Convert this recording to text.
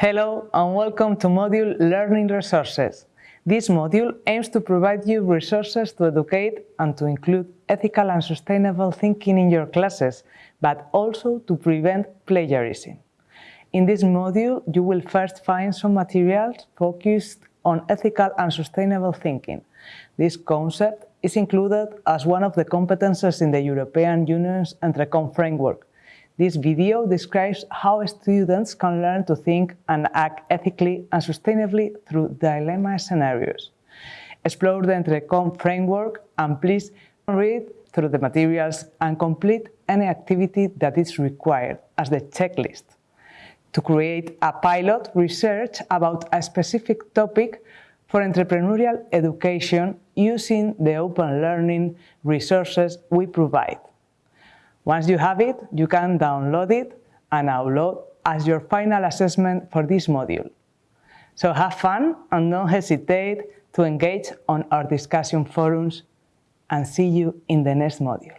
Hello and welcome to module Learning Resources. This module aims to provide you resources to educate and to include ethical and sustainable thinking in your classes, but also to prevent plagiarism. In this module, you will first find some materials focused on ethical and sustainable thinking. This concept is included as one of the competences in the European Union's EntreComp framework, this video describes how students can learn to think and act ethically and sustainably through dilemma scenarios. Explore the EntreComp framework and please read through the materials and complete any activity that is required as the checklist. To create a pilot research about a specific topic for entrepreneurial education using the open learning resources we provide. Once you have it, you can download it and upload as your final assessment for this module. So have fun and don't hesitate to engage on our discussion forums and see you in the next module.